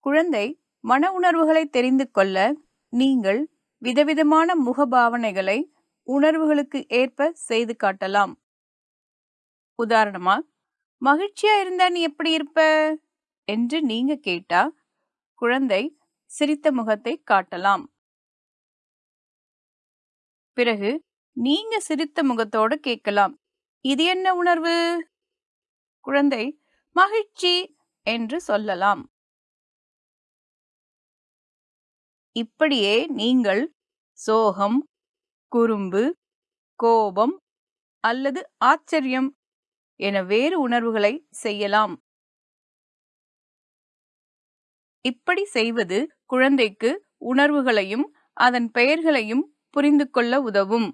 குழந்தை மன உணர்வுகளை தெரிந்து கொள்ள நீங்கள் விதவிதமான முகபாவனைகளை உணர்வுகளுக்கு ஏற்ப செய்து காட்டலாம். உதாரணமா மகிழ்ச்சியா இருந்தா நீ எப்படி இருப்ப? என்று நீங்க கேட்டா குழந்தை சிரித்த முகத்தை காட்டலாம். பிறகு நீங்க சிரித்த முகத்தோடு கேட்கலாம். இது என்ன உணர்வு? குழந்தை மகிழ்ச்சி என்று சொல்லலாம். இப்படியே நீங்கள் சோகம் குறும்பு கோபம் அல்லது ஆச்சரியம் என வேறு உணர்வுகளை செய்யலாம். இப்படி செய்வது குழந்தைக்கு உணர்வுகளையும் அதன் பெயர்களையும் புரிந்து கொள்ள உதவும்.